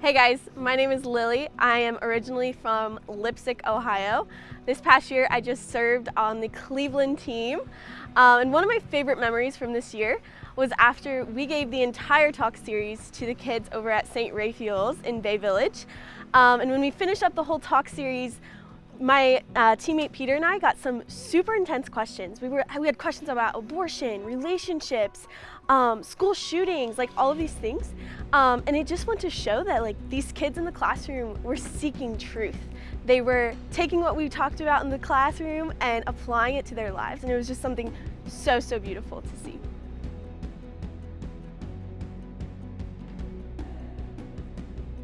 Hey guys, my name is Lily. I am originally from Leipsic, Ohio. This past year I just served on the Cleveland team. Um, and one of my favorite memories from this year was after we gave the entire talk series to the kids over at St. Raphael's in Bay Village. Um, and when we finished up the whole talk series, my uh, teammate Peter and I got some super intense questions. We, were, we had questions about abortion, relationships, um, school shootings, like all of these things. Um, and it just went to show that like these kids in the classroom were seeking truth. They were taking what we talked about in the classroom and applying it to their lives. And it was just something so, so beautiful to see.